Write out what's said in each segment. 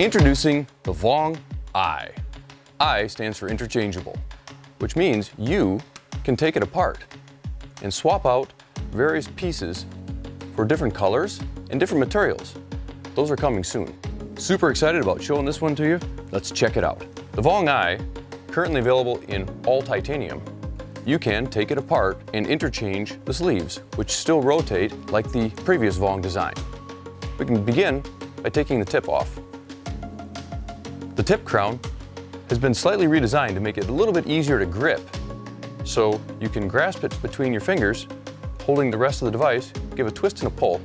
Introducing the Vong I. I stands for interchangeable, which means you can take it apart and swap out various pieces for different colors and different materials. Those are coming soon. Super excited about showing this one to you. Let's check it out. The Vong I, currently available in all titanium, you can take it apart and interchange the sleeves, which still rotate like the previous Vong design. We can begin by taking the tip off. The tip crown has been slightly redesigned to make it a little bit easier to grip, so you can grasp it between your fingers, holding the rest of the device, give a twist and a pull,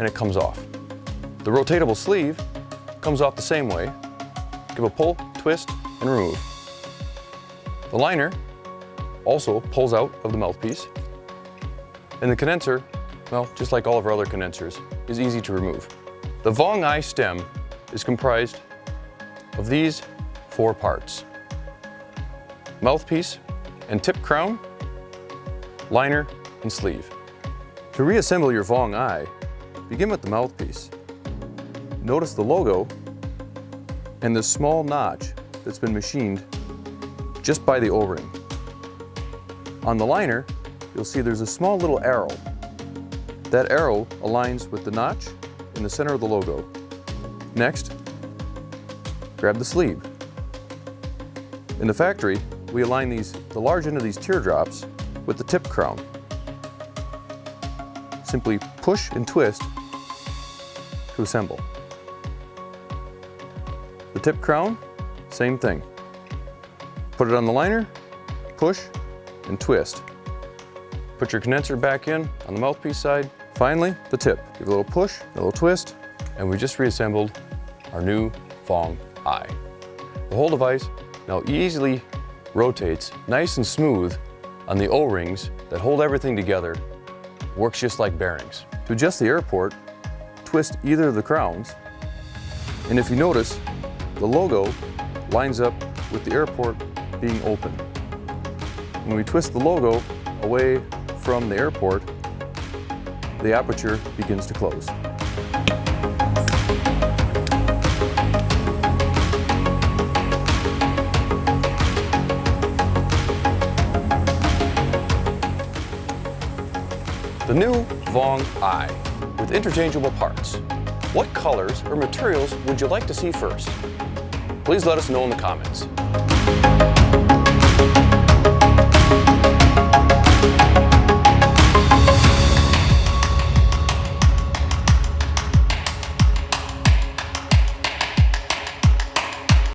and it comes off. The rotatable sleeve comes off the same way. Give a pull, twist, and remove. The liner also pulls out of the mouthpiece. And the condenser, well, just like all of our other condensers, is easy to remove. The Vong I stem is comprised of these four parts. Mouthpiece and tip crown, liner, and sleeve. To reassemble your Vong I, begin with the mouthpiece. Notice the logo and the small notch that's been machined just by the O-ring. On the liner, you'll see there's a small little arrow. That arrow aligns with the notch in the center of the logo. Next, grab the sleeve. In the factory, we align these, the large end of these teardrops with the tip crown. Simply push and twist to assemble. The tip crown, same thing. Put it on the liner, push, and twist. Put your condenser back in on the mouthpiece side. Finally, the tip. Give a little push, a little twist, and we just reassembled our new Vong The whole device now easily rotates nice and smooth on the O-rings that hold everything together. Works just like bearings. To adjust the airport, twist either of the crowns, and if you notice, the logo lines up with the airport being open. When we twist the logo away from the airport, the aperture begins to close. The new Vong I with interchangeable parts. What colors or materials would you like to see first? Please let us know in the comments.